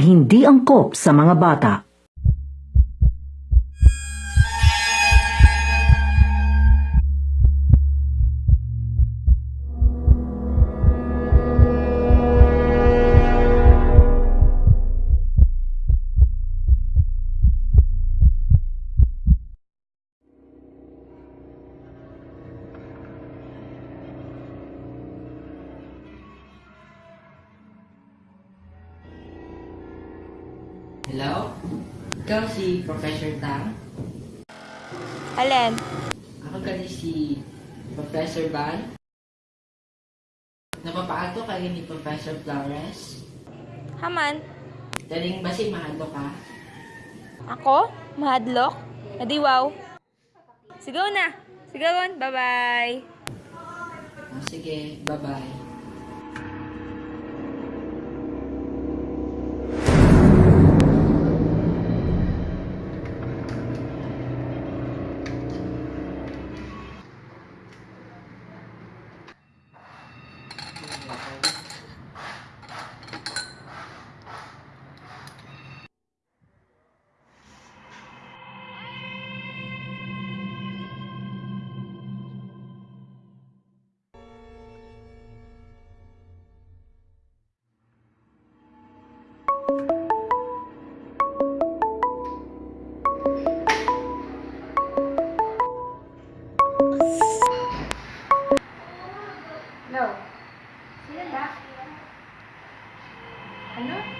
hindi angkop sa mga bata. Hello? Ikaw si Professor Tang? Alin? Ako gali si Professor Ban? Napapaato kayo ni Professor Flores? Haman? Daling ba si mahalo ka? Ako? Mahadlok? Adi wow. Sigaw na. Sigawan. Bye-bye. Oh, sige, bye-bye. No. Sino ba? Ano?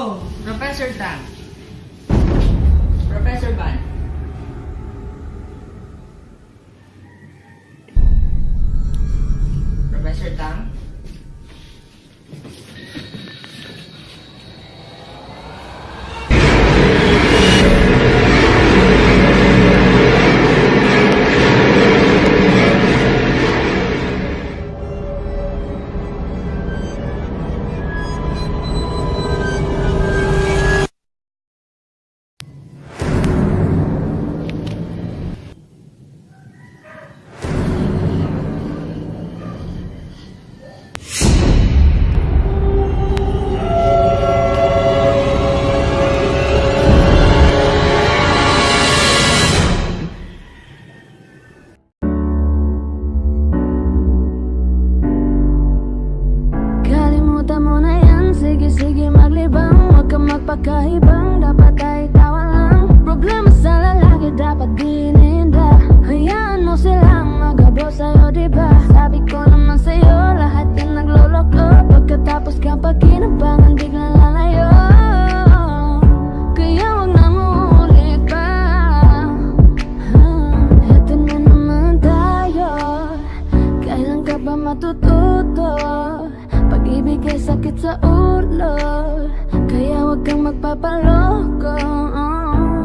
Oh, Professor Tang. Professor Ban. Professor Tang? Ba matututo? Pag-ibig ay sakit sa ulo Kaya huwag kang magpapaloko.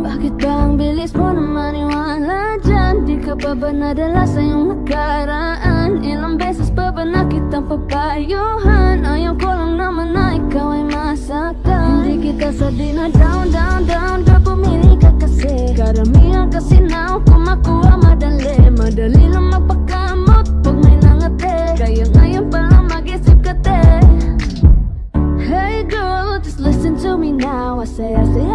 Bakit ba ang bilis mo na maniwala dyan? Di ka pa ba nadala sa iyong nakaraan? Ilang beses pa ba nakita mapapayuhan Ayaw ko lang naman na ikaw ay masaktan Hindi kita sa na down, down, down Girl, pumili ka kasi Karamihan kasi na kung makuha madali Madali lang magpakamot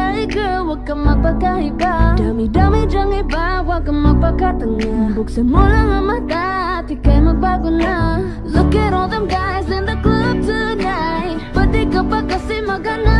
Hey girl, wag kang magpagkaiba Dami-dami dyang iba, wag kang magpagkatanga Buksan mo lang ang mata at ika'y magbago na. Look at all them guys in the club tonight. Pati ka pa kasi magana